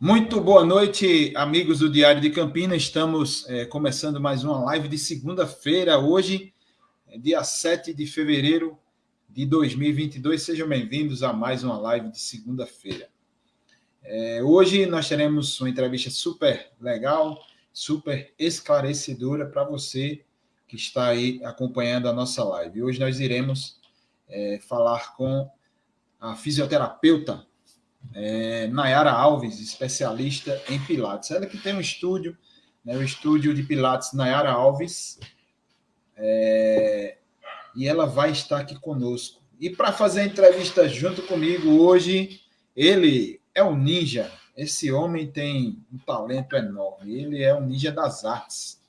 Muito boa noite, amigos do Diário de Campinas. Estamos é, começando mais uma live de segunda-feira, hoje, é dia 7 de fevereiro de 2022. Sejam bem-vindos a mais uma live de segunda-feira. É, hoje nós teremos uma entrevista super legal, super esclarecedora para você que está aí acompanhando a nossa live. Hoje nós iremos é, falar com a fisioterapeuta é, Nayara Alves, especialista em Pilates. Ela que tem um estúdio, né, o estúdio de Pilates Nayara Alves, é, e ela vai estar aqui conosco. E para fazer a entrevista junto comigo hoje, ele é um ninja. Esse homem tem um talento enorme. Ele é um ninja das artes.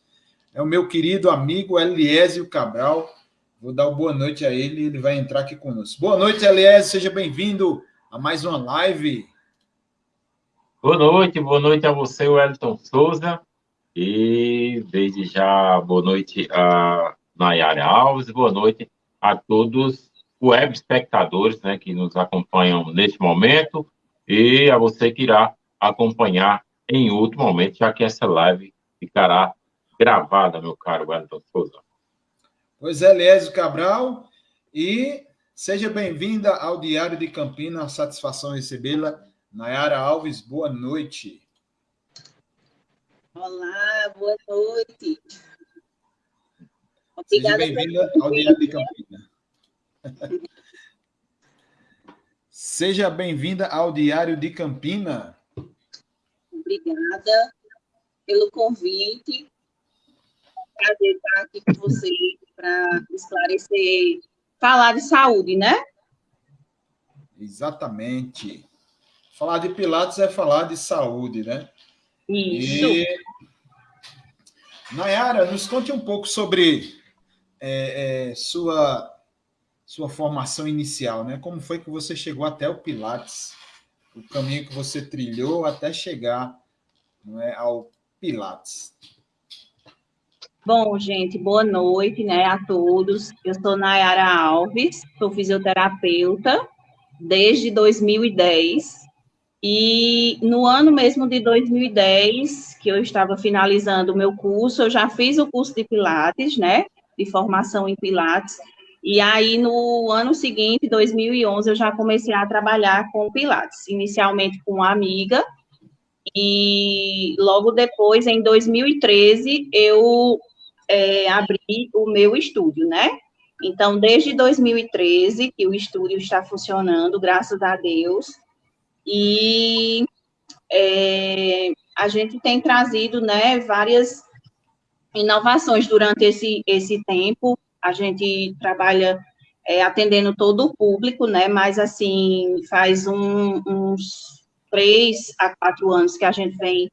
É o meu querido amigo Eliésio Cabral. Vou dar boa noite a ele ele vai entrar aqui conosco. Boa noite, Eliésio. Seja bem-vindo a mais uma live. Boa noite, boa noite a você, Wellington Souza. E desde já, boa noite a Nayara Alves, boa noite a todos os web espectadores né, que nos acompanham neste momento e a você que irá acompanhar em outro momento, já que essa live ficará gravada, meu caro Wellington Souza. Pois é, Eliésio Cabral, e Seja bem-vinda ao Diário de Campinas, satisfação recebê-la. Nayara Alves, boa noite. Olá, boa noite. Obrigada Seja bem-vinda ao Diário de Campinas. Seja bem-vinda ao Diário de Campina. Obrigada pelo convite. Prazer estar aqui com você para esclarecer falar de saúde, né? Exatamente. Falar de Pilates é falar de saúde, né? Isso. E... Nayara, nos conte um pouco sobre é, é, sua, sua formação inicial, né? Como foi que você chegou até o Pilates? O caminho que você trilhou até chegar não é, ao Pilates. Bom, gente, boa noite, né, a todos. Eu sou Nayara Alves, sou fisioterapeuta desde 2010. E no ano mesmo de 2010, que eu estava finalizando o meu curso, eu já fiz o curso de Pilates, né, de formação em Pilates. E aí, no ano seguinte, 2011, eu já comecei a trabalhar com Pilates, inicialmente com uma amiga, e logo depois, em 2013, eu é, abrir o meu estúdio, né? Então, desde 2013 que o estúdio está funcionando, graças a Deus, e é, a gente tem trazido, né, várias inovações durante esse, esse tempo. A gente trabalha é, atendendo todo o público, né, mas, assim, faz um, uns três a quatro anos que a gente vem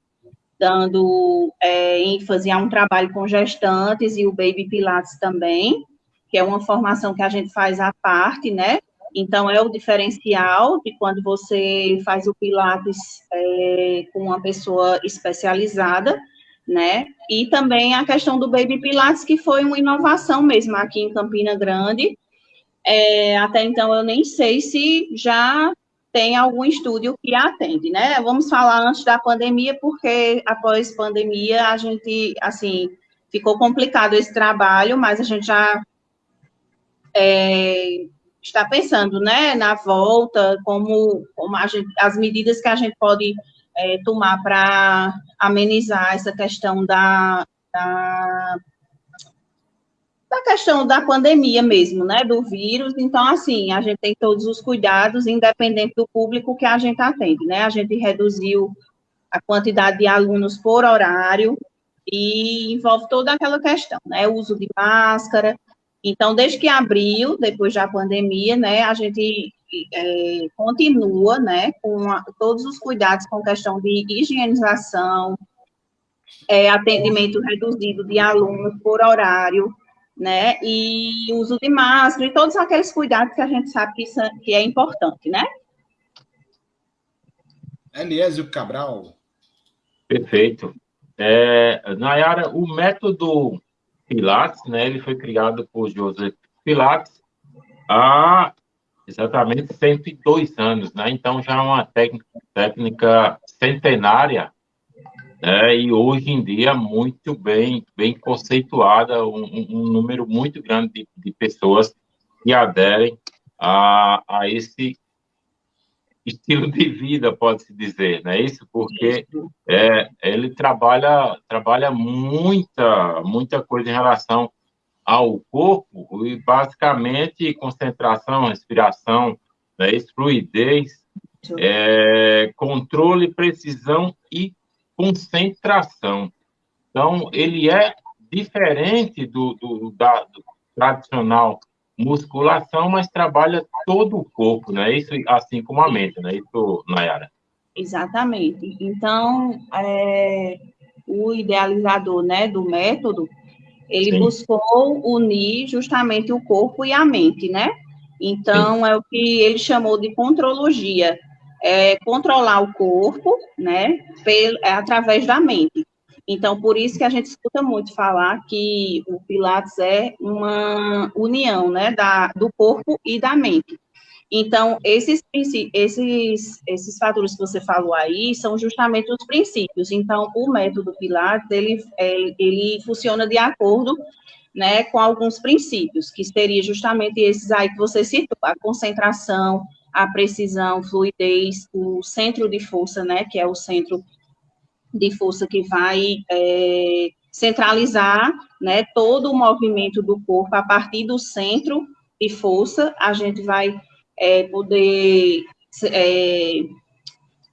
dando é, ênfase a um trabalho com gestantes e o Baby Pilates também, que é uma formação que a gente faz à parte, né? Então, é o diferencial de quando você faz o Pilates é, com uma pessoa especializada, né? E também a questão do Baby Pilates, que foi uma inovação mesmo aqui em Campina Grande. É, até então, eu nem sei se já tem algum estúdio que atende, né? Vamos falar antes da pandemia, porque após pandemia a gente, assim, ficou complicado esse trabalho, mas a gente já é, está pensando, né, na volta, como, como gente, as medidas que a gente pode é, tomar para amenizar essa questão da, da da questão da pandemia mesmo, né, do vírus. Então, assim, a gente tem todos os cuidados, independente do público que a gente atende, né? A gente reduziu a quantidade de alunos por horário e envolve toda aquela questão, né? O uso de máscara. Então, desde que abriu, depois da pandemia, né, a gente é, continua, né, com a, todos os cuidados com questão de higienização, é, atendimento reduzido de alunos por horário, né? E uso de máscara e todos aqueles cuidados que a gente sabe que, é, que é importante, né? Eliésio Cabral. Perfeito. É, Nayara, o método Pilates, né, ele foi criado por Joseph Pilates há exatamente 102 anos, né? Então já é uma técnica, técnica centenária, né, e hoje em dia muito bem, bem conceituada, um, um número muito grande de, de, pessoas que aderem a, a esse estilo de vida, pode-se dizer, não é isso? Porque é, ele trabalha, trabalha muita, muita coisa em relação ao corpo, e basicamente concentração, respiração, né, fluidez, é, controle, precisão e concentração. Então, ele é diferente do, do, da, do tradicional musculação, mas trabalha todo o corpo, né? Isso assim como a mente, né? Isso, Nayara. Exatamente. Então, é, o idealizador, né, do método, ele Sim. buscou unir justamente o corpo e a mente, né? Então, Sim. é o que ele chamou de contrologia, é controlar o corpo, né, pelo, é, através da mente. Então, por isso que a gente escuta muito falar que o Pilates é uma união, né, da, do corpo e da mente. Então, esses, esses, esses fatores que você falou aí são justamente os princípios. Então, o método Pilates, ele, é, ele funciona de acordo né, com alguns princípios, que seria justamente esses aí que você citou, a concentração, a precisão, fluidez, o centro de força, né, que é o centro de força que vai é, centralizar né, todo o movimento do corpo a partir do centro de força, a gente vai é, poder é,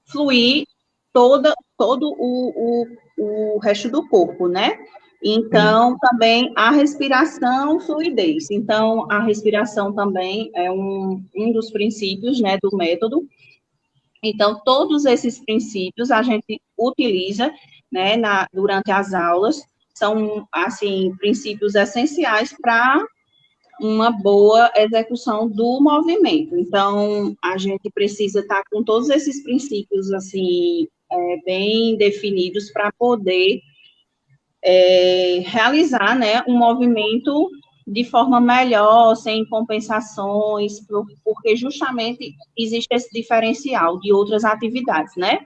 fluir toda, todo o, o, o resto do corpo, né? Então, também a respiração, fluidez. Então, a respiração também é um, um dos princípios, né, do método, então, todos esses princípios a gente utiliza, né, na, durante as aulas, são, assim, princípios essenciais para uma boa execução do movimento. Então, a gente precisa estar com todos esses princípios, assim, é, bem definidos para poder é, realizar, né, um movimento de forma melhor, sem compensações, porque justamente existe esse diferencial de outras atividades, né?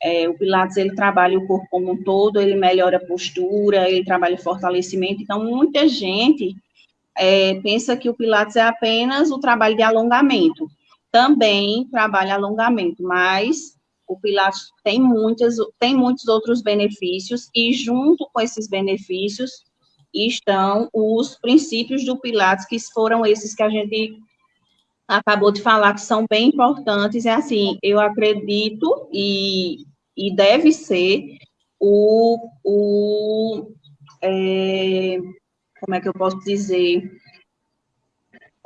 É, o Pilates, ele trabalha o corpo como um todo, ele melhora a postura, ele trabalha fortalecimento, então muita gente é, pensa que o Pilates é apenas o trabalho de alongamento. Também trabalha alongamento, mas o Pilates tem, muitas, tem muitos outros benefícios, e junto com esses benefícios, estão os princípios do Pilates, que foram esses que a gente acabou de falar, que são bem importantes. É assim, eu acredito e, e deve ser o, o é, como é que eu posso dizer?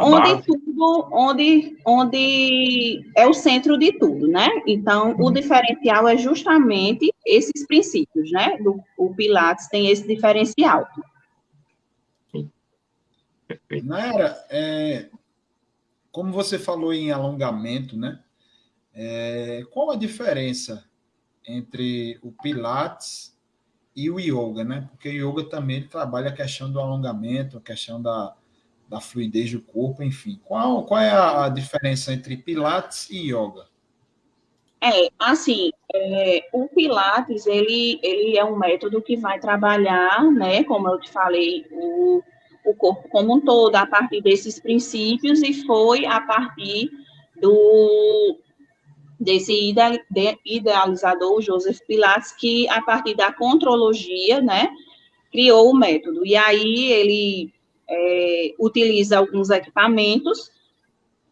Onde tudo, onde, onde é o centro de tudo, né? Então, o uhum. diferencial é justamente esses princípios, né? Do, o Pilates tem esse diferencial. Perfeito. Naira, é, como você falou em alongamento, né? É, qual a diferença entre o Pilates e o Yoga, né? Porque o Yoga também trabalha a questão do alongamento, a questão da, da fluidez do corpo, enfim. Qual, qual é a diferença entre Pilates e Yoga? É, assim, é, o Pilates, ele, ele é um método que vai trabalhar, né, como eu te falei, o o corpo como um todo, a partir desses princípios, e foi a partir do desse idealizador, Joseph Pilates, que a partir da contrologia, né, criou o método. E aí ele é, utiliza alguns equipamentos,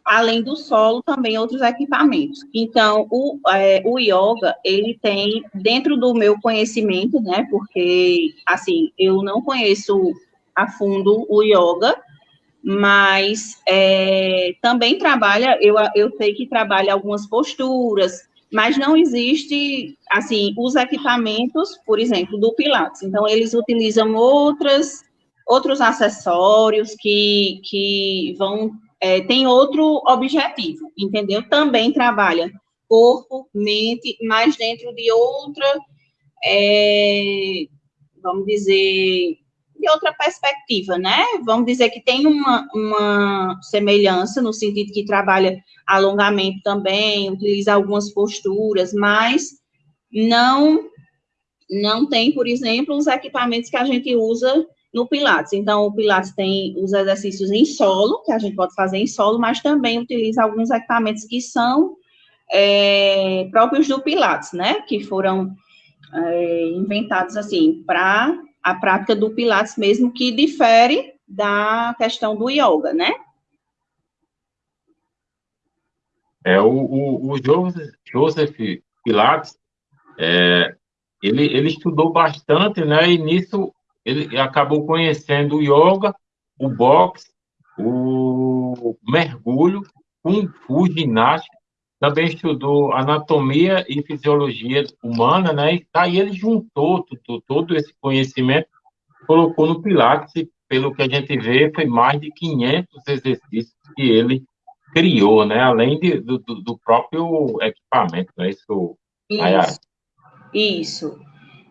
além do solo, também outros equipamentos. Então, o, é, o yoga, ele tem, dentro do meu conhecimento, né, porque, assim, eu não conheço a fundo o yoga, mas é, também trabalha, eu, eu sei que trabalha algumas posturas, mas não existe, assim, os equipamentos, por exemplo, do Pilates. Então, eles utilizam outras, outros acessórios que, que vão, é, tem outro objetivo, entendeu? Também trabalha corpo, mente, mas dentro de outra, é, vamos dizer, de outra perspectiva, né? Vamos dizer que tem uma, uma semelhança no sentido que trabalha alongamento também, utiliza algumas posturas, mas não não tem, por exemplo, os equipamentos que a gente usa no Pilates. Então, o Pilates tem os exercícios em solo, que a gente pode fazer em solo, mas também utiliza alguns equipamentos que são é, próprios do Pilates, né? Que foram é, inventados, assim, para a prática do Pilates mesmo, que difere da questão do yoga, né? É, o, o, o Joseph, Pilates, é, ele, ele estudou bastante, né? E nisso ele acabou conhecendo o yoga, o boxe, o mergulho, kung fu, ginástica, também estudou anatomia e fisiologia humana, né? E aí ele juntou todo, todo esse conhecimento, colocou no Pilates, e pelo que a gente vê, foi mais de 500 exercícios que ele criou, né? Além de, do, do próprio equipamento, né? Isso, Isso. Isso.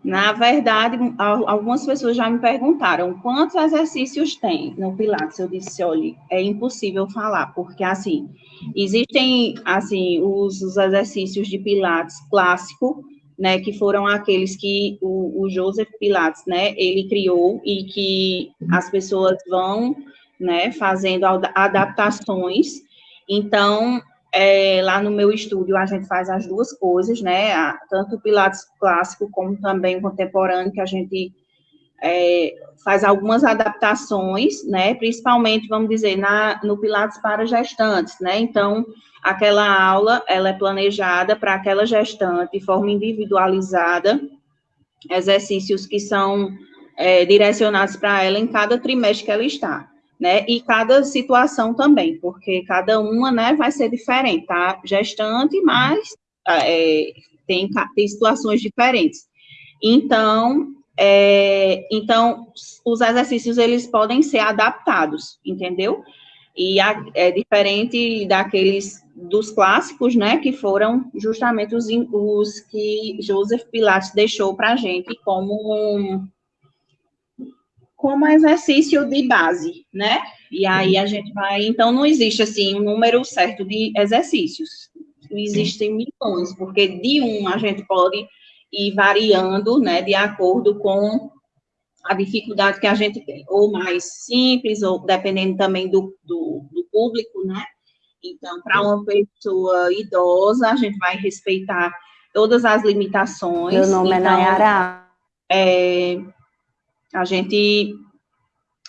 Na verdade, algumas pessoas já me perguntaram quantos exercícios tem no Pilates. Eu disse, olha, é impossível falar, porque assim, existem assim os, os exercícios de Pilates clássico, né, que foram aqueles que o, o, Joseph Pilates, né, ele criou e que as pessoas vão, né, fazendo adaptações. Então, é, lá no meu estúdio a gente faz as duas coisas, né? Tanto o Pilates clássico como também o contemporâneo, que a gente é, faz algumas adaptações, né? Principalmente, vamos dizer, na, no Pilates para gestantes, né? Então, aquela aula, ela é planejada para aquela gestante de forma individualizada, exercícios que são é, direcionados para ela em cada trimestre que ela está né? E cada situação também, porque cada uma, né, vai ser diferente, tá? Gestante, mas é, tem, tem situações diferentes. Então, é, então, os exercícios, eles podem ser adaptados, entendeu? E a, é diferente daqueles dos clássicos, né, que foram justamente os, os que Joseph Pilates deixou para a gente como como exercício de base, né? E aí a gente vai, então não existe assim um número certo de exercícios. Existem milhões, porque de um a gente pode ir variando, né, de acordo com a dificuldade que a gente tem, ou mais simples, ou dependendo também do, do, do público, né? Então, para uma pessoa idosa, a gente vai respeitar todas as limitações. Meu nome é então, é Nayara. É, a gente,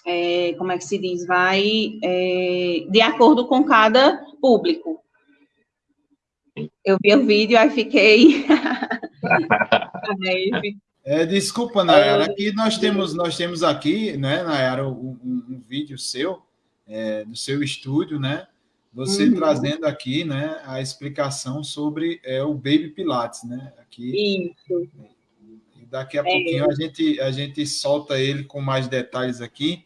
é, como é que se diz, vai é, de acordo com cada público. Eu vi o vídeo, aí fiquei... É, desculpa, Nayara, é. aqui nós temos, nós temos aqui, né, Nayara, um, um vídeo seu, é, do seu estúdio, né, você uhum. trazendo aqui, né, a explicação sobre é, o Baby Pilates, né, aqui. Isso. Daqui a é. pouquinho a gente, a gente solta ele com mais detalhes aqui,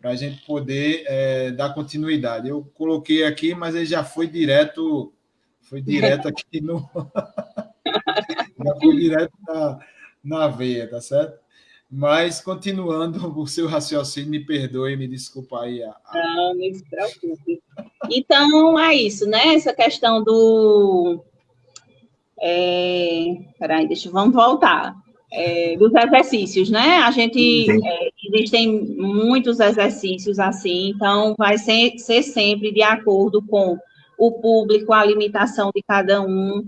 para a gente poder é, dar continuidade. Eu coloquei aqui, mas ele já foi direto, foi direto aqui no. já foi direto na, na veia, tá certo? Mas, continuando o seu raciocínio, me perdoe, me desculpa aí. A, a... Não, não se preocupe. Então, é isso, né? Essa questão do. É... Peraí, deixa, vamos voltar é, dos exercícios, né? A gente é, existem muitos exercícios assim, então vai ser, ser sempre de acordo com o público, a limitação de cada um,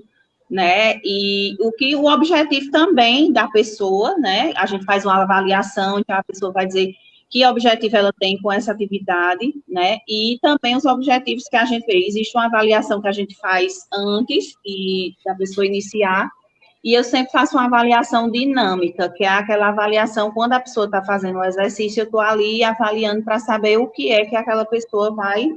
né? E o que o objetivo também da pessoa, né? A gente faz uma avaliação, então a pessoa vai dizer que objetivo ela tem com essa atividade, né? E também os objetivos que a gente fez. Existe uma avaliação que a gente faz antes de da pessoa iniciar e eu sempre faço uma avaliação dinâmica, que é aquela avaliação quando a pessoa está fazendo o exercício, eu estou ali avaliando para saber o que é que aquela pessoa vai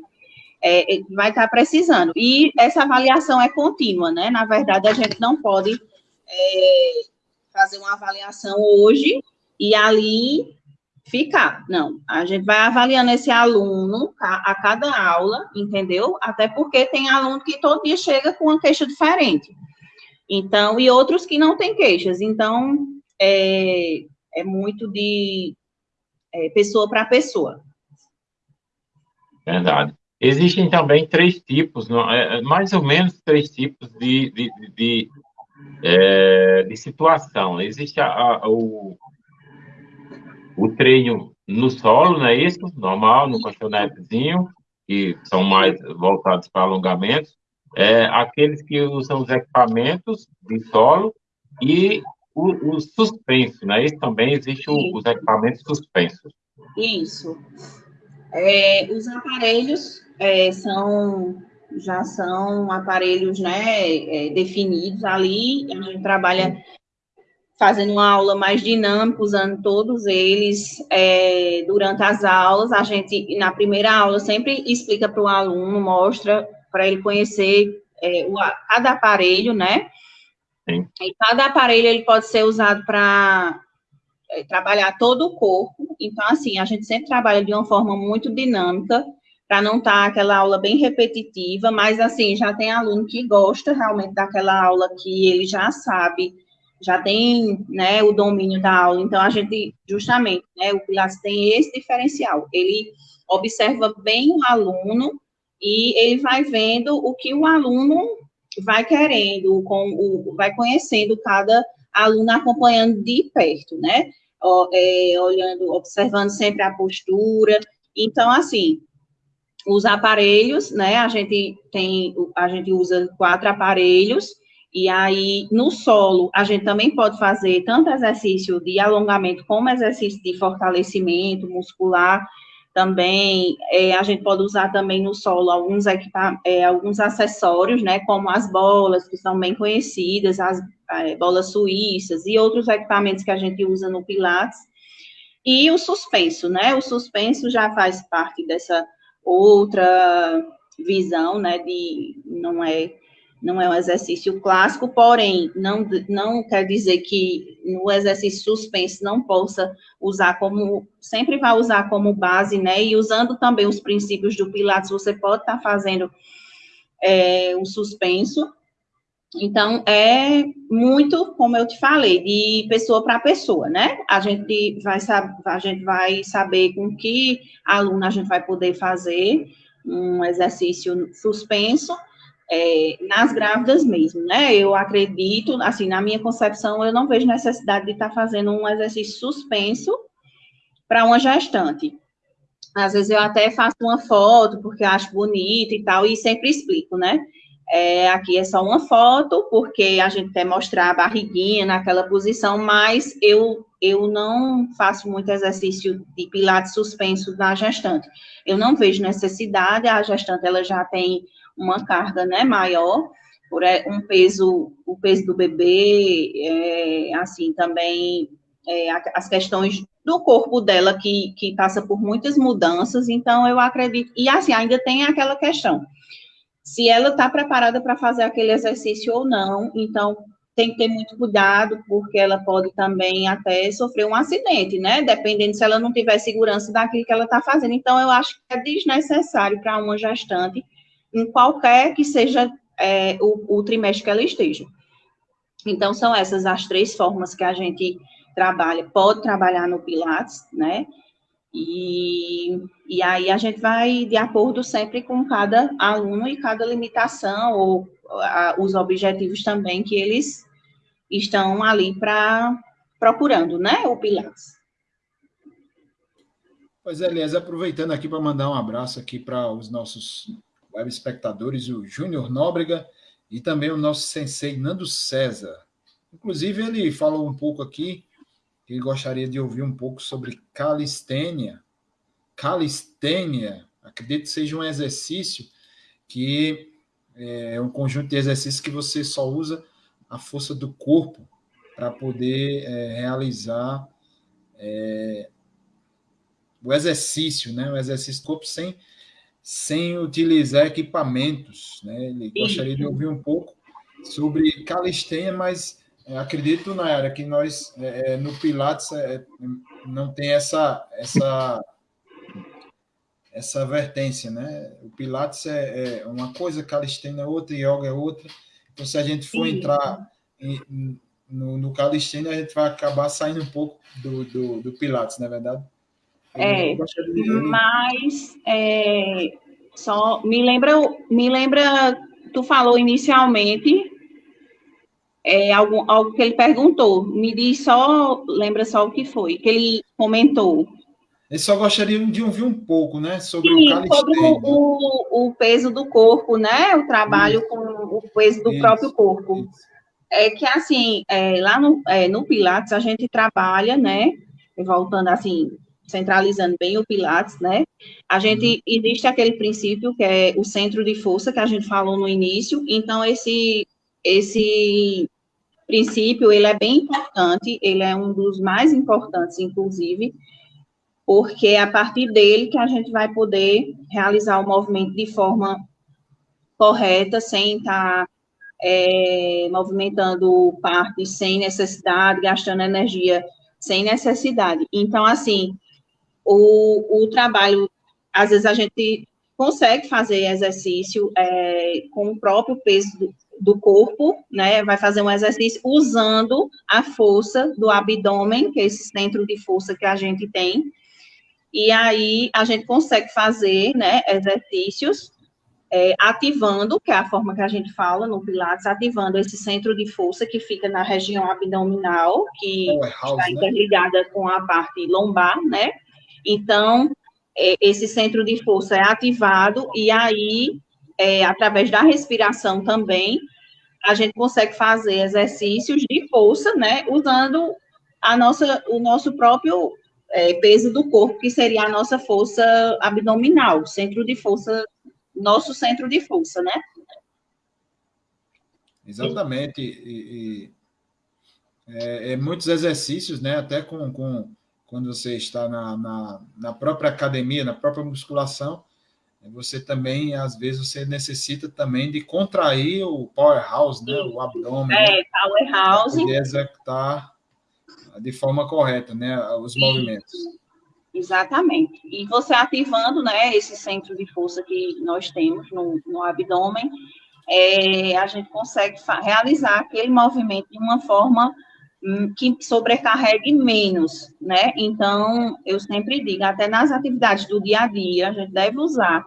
é, é vai estar tá precisando. E essa avaliação é contínua, né? Na verdade, a gente não pode é, fazer uma avaliação hoje e ali ficar. Não, a gente vai avaliando esse aluno a, a cada aula, entendeu? Até porque tem aluno que todo dia chega com uma queixa diferente. Então, e outros que não têm queixas. Então, é, é muito de é, pessoa para pessoa. Verdade. Existem também três tipos, é, é, mais ou menos três tipos de, de, de, é, de situação. Existe a, a, o, o treino no solo, não é isso? Normal, no colchonetezinho, que são mais voltados para alongamentos. É, aqueles que usam os equipamentos de solo e o, o suspenso, né? Isso também existe o, os equipamentos suspensos. Isso. É, os aparelhos é, são já são aparelhos né, é, definidos ali, a gente trabalha fazendo uma aula mais dinâmica, usando todos eles é, durante as aulas. A gente, na primeira aula, sempre explica para o aluno, mostra para ele conhecer é, o, cada aparelho, né? Sim. E cada aparelho ele pode ser usado para é, trabalhar todo o corpo. Então, assim, a gente sempre trabalha de uma forma muito dinâmica, para não estar tá aquela aula bem repetitiva, mas, assim, já tem aluno que gosta realmente daquela aula que ele já sabe já tem né, o domínio da aula, então a gente, justamente, né, o Pilates tem esse diferencial, ele observa bem o aluno e ele vai vendo o que o aluno vai querendo, com o, vai conhecendo cada aluno acompanhando de perto, né, é, olhando, observando sempre a postura, então, assim, os aparelhos, né, a gente tem, a gente usa quatro aparelhos, e aí, no solo, a gente também pode fazer tanto exercício de alongamento como exercício de fortalecimento muscular. Também, é, a gente pode usar também no solo alguns, é, alguns acessórios, né, como as bolas, que são bem conhecidas, as é, bolas suíças e outros equipamentos que a gente usa no Pilates. E o suspenso, né, o suspenso já faz parte dessa outra visão, né, de, não é não é um exercício clássico, porém, não, não quer dizer que no exercício suspenso não possa usar como, sempre vai usar como base, né, e usando também os princípios do Pilates, você pode estar tá fazendo é, um suspenso, então, é muito, como eu te falei, de pessoa para pessoa, né? A gente vai, a gente vai saber com que aluno a gente vai poder fazer um exercício suspenso, é, nas grávidas mesmo, né? Eu acredito, assim, na minha concepção, eu não vejo necessidade de estar tá fazendo um exercício suspenso para uma gestante. Às vezes eu até faço uma foto porque acho bonito e tal, e sempre explico, né? É, aqui é só uma foto, porque a gente quer mostrar a barriguinha naquela posição, mas eu, eu não faço muito exercício de pilates suspenso na gestante. Eu não vejo necessidade, a gestante ela já tem uma carga né, maior, por é, um peso, o peso do bebê, é, assim, também é, as questões do corpo dela que, que passa por muitas mudanças, então eu acredito, e assim, ainda tem aquela questão, se ela está preparada para fazer aquele exercício ou não, então tem que ter muito cuidado, porque ela pode também até sofrer um acidente, né? Dependendo se ela não tiver segurança daquilo que ela está fazendo. Então, eu acho que é desnecessário para uma gestante em qualquer que seja é, o, o trimestre que ela esteja. Então, são essas as três formas que a gente trabalha, pode trabalhar no Pilates, né? E, e aí a gente vai de acordo sempre com cada aluno e cada limitação, ou a, os objetivos também que eles estão ali para procurando, né? O Pilates. Pois é, Elias, aproveitando aqui para mandar um abraço aqui para os nossos web espectadores, o Júnior Nóbrega e também o nosso sensei Nando César. Inclusive, ele falou um pouco aqui que ele gostaria de ouvir um pouco sobre calistênia. Calistênia, acredito que seja um exercício que é um conjunto de exercícios que você só usa a força do corpo para poder é, realizar é, o exercício, né? O exercício do corpo sem sem utilizar equipamentos. Né? Ele gostaria de ouvir um pouco sobre calistenia, mas é, acredito, Nayara, que nós, é, é, no Pilates, é, não tem essa, essa, essa vertência, né? O Pilates é, é uma coisa, calistenia é outra, yoga é outra. Então, se a gente for Sim. entrar em, no, no calistenia, a gente vai acabar saindo um pouco do, do, do Pilates, não é verdade? É, mas é, só me lembra, me lembra, tu falou inicialmente é, algo, algo que ele perguntou. Me diz só, lembra só o que foi, que ele comentou. Ele só gostaria de ouvir um pouco, né, sobre Sim, o sobre o, o, peso do corpo, né, o trabalho isso. com o peso do isso, próprio corpo. Isso. É que, assim, é, lá no, é, no Pilates, a gente trabalha, né, voltando assim, centralizando bem o Pilates, né? A gente uhum. existe aquele princípio que é o centro de força que a gente falou no início. Então esse esse princípio ele é bem importante, ele é um dos mais importantes, inclusive, porque é a partir dele que a gente vai poder realizar o movimento de forma correta, sem estar é, movimentando partes sem necessidade, gastando energia sem necessidade. Então, assim, o, o trabalho, às vezes a gente consegue fazer exercício é, com o próprio peso do, do, corpo, né? Vai fazer um exercício usando a força do abdômen, que é esse centro de força que a gente tem. E aí a gente consegue fazer, né, exercícios é, ativando, que é a forma que a gente fala no Pilates, ativando esse centro de força que fica na região abdominal, que está né? interligada com a parte lombar, né? Então, é, esse centro de força é ativado e aí, é, através da respiração também, a gente consegue fazer exercícios de força, né, usando a nossa, o nosso próprio é, peso do corpo, que seria a nossa força abdominal, centro de força, nosso centro de força, né? Exatamente. E, e é, é, muitos exercícios, né? Até com, com quando você está na, na, na, própria academia, na própria musculação, você também, às vezes, você necessita também de contrair o powerhouse, né? O abdômen. É, né? powerhouse. Para executar de forma correta, né? Os Isso. movimentos. Exatamente. E você ativando, né, esse centro de força que nós temos no, no abdômen, é, a gente consegue realizar aquele movimento de uma forma que sobrecarregue menos, né? Então, eu sempre digo, até nas atividades do dia a dia, a gente deve usar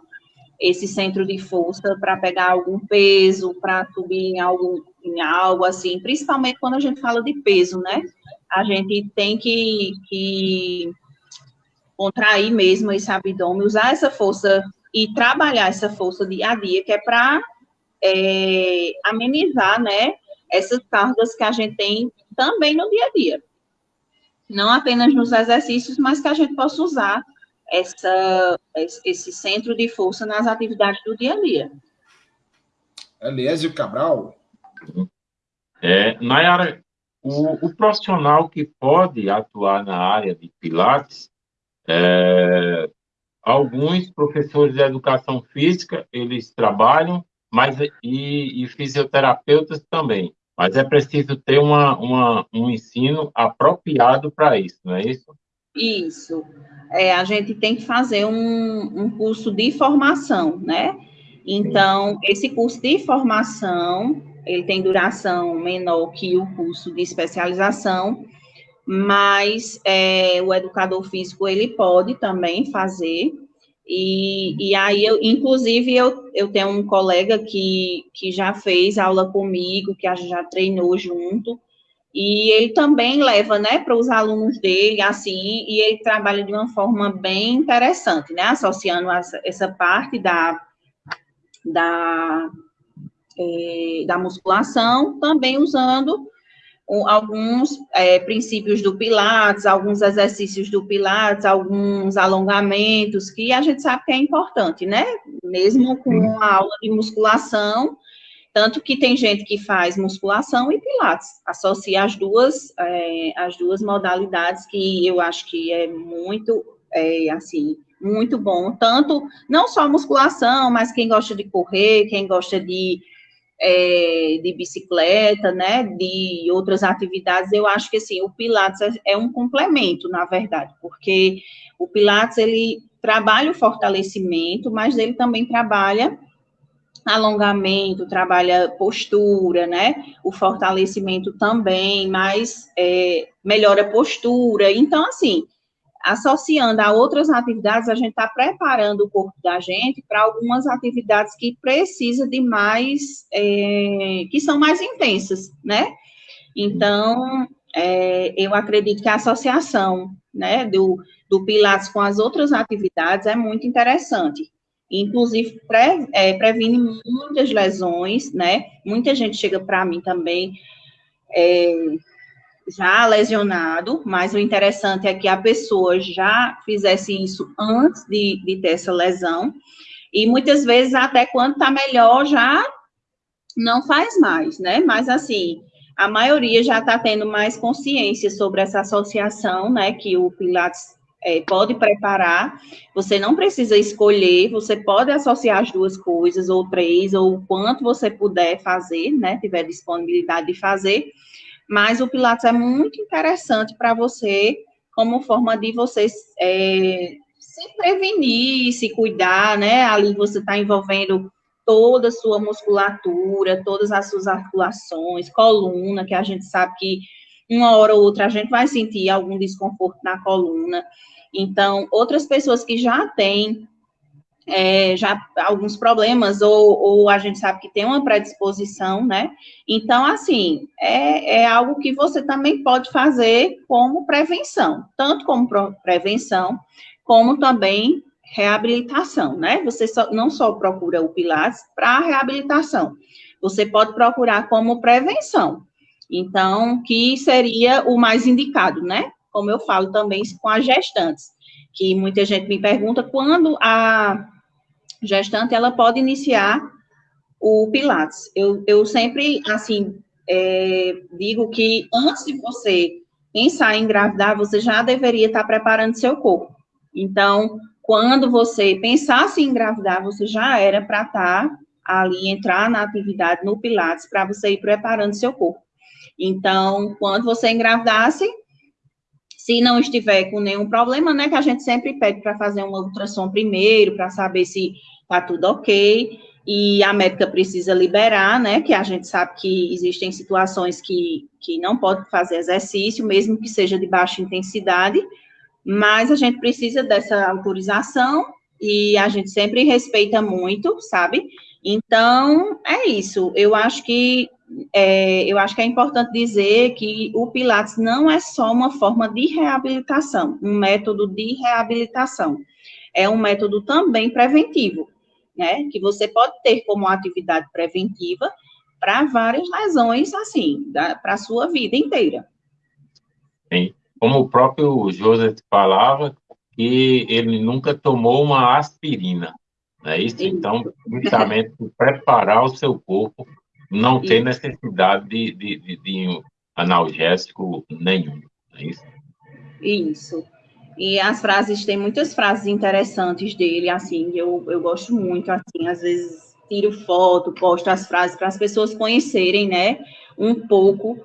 esse centro de força para pegar algum peso, para subir em algo, em algo assim, principalmente quando a gente fala de peso, né? A gente tem que, que contrair mesmo esse abdômen, usar essa força e trabalhar essa força dia a dia, que é para é, amenizar, né, essas cargas que a gente tem também no dia a dia. Não apenas nos exercícios, mas que a gente possa usar essa, esse centro de força nas atividades do dia a dia. Eliésio Cabral. É, Nayara, o, o, profissional que pode atuar na área de Pilates, é, alguns professores de educação física, eles trabalham, mas e, e fisioterapeutas também. Mas é preciso ter uma, uma um ensino apropriado para isso, não é isso? Isso. É, a gente tem que fazer um, um curso de formação, né? Então, esse curso de formação, ele tem duração menor que o curso de especialização, mas é, o educador físico, ele pode também fazer, e, e aí, eu, inclusive, eu, eu tenho um colega que, que já fez aula comigo, que já treinou junto, e ele também leva, né, para os alunos dele, assim, e ele trabalha de uma forma bem interessante, né, associando essa, essa parte da, da, é, da musculação, também usando alguns é, princípios do Pilates, alguns exercícios do Pilates, alguns alongamentos, que a gente sabe que é importante, né? Mesmo com uma aula de musculação, tanto que tem gente que faz musculação e Pilates, associa as duas, é, as duas modalidades, que eu acho que é muito, é, assim, muito bom, tanto, não só musculação, mas quem gosta de correr, quem gosta de é, de bicicleta, né, de outras atividades, eu acho que, assim, o Pilates é, é um complemento, na verdade, porque o Pilates, ele trabalha o fortalecimento, mas ele também trabalha alongamento, trabalha postura, né? O fortalecimento também, mas é, melhora a postura. Então, assim, associando a outras atividades, a gente está preparando o corpo da gente para algumas atividades que precisa de mais, é, que são mais intensas, né? Então, é, eu acredito que a associação né, do, do Pilates com as outras atividades é muito interessante. Inclusive, é, previne muitas lesões, né? Muita gente chega para mim também é, já lesionado, mas o interessante é que a pessoa já fizesse isso antes de, de ter essa lesão, e muitas vezes, até quando está melhor, já não faz mais, né? Mas, assim, a maioria já está tendo mais consciência sobre essa associação, né, que o Pilates é, pode preparar. Você não precisa escolher, você pode associar as duas coisas, ou três, ou o quanto você puder fazer, né, tiver disponibilidade de fazer. Mas o Pilates é muito interessante para você, como forma de você é, se prevenir, se cuidar, né? Ali você está envolvendo toda a sua musculatura, todas as suas articulações, coluna, que a gente sabe que uma hora ou outra a gente vai sentir algum desconforto na coluna. Então, outras pessoas que já têm é, já alguns problemas, ou, ou, a gente sabe que tem uma predisposição, né? Então, assim, é, é algo que você também pode fazer como prevenção, tanto como prevenção, como também reabilitação, né? Você só, não só procura o Pilates para reabilitação, você pode procurar como prevenção. Então, que seria o mais indicado, né? Como eu falo também com as gestantes, que muita gente me pergunta quando a gestante ela pode iniciar o Pilates. Eu, eu sempre, assim, é, digo que antes de você pensar em engravidar, você já deveria estar preparando seu corpo. Então, quando você pensasse em engravidar, você já era para estar ali, entrar na atividade no Pilates, para você ir preparando seu corpo. Então, quando você engravidasse, se não estiver com nenhum problema, né, que a gente sempre pede para fazer uma ultrassom primeiro, para saber se está tudo ok, e a médica precisa liberar, né, que a gente sabe que existem situações que, que não pode fazer exercício, mesmo que seja de baixa intensidade, mas a gente precisa dessa autorização e a gente sempre respeita muito, sabe? Então, é isso. Eu acho que é, eu acho que é importante dizer que o Pilates não é só uma forma de reabilitação, um método de reabilitação. É um método também preventivo, né? Que você pode ter como atividade preventiva para várias lesões, assim, para a sua vida inteira. Sim como o próprio Joseph falava, que ele nunca tomou uma aspirina. Não é isso? Então, justamente preparar o seu corpo, não ter necessidade de, de, de, de analgésico nenhum. é isso? Isso. E as frases, tem muitas frases interessantes dele, assim, eu, eu gosto muito, assim, às vezes tiro foto, posto as frases para as pessoas conhecerem, né, um pouco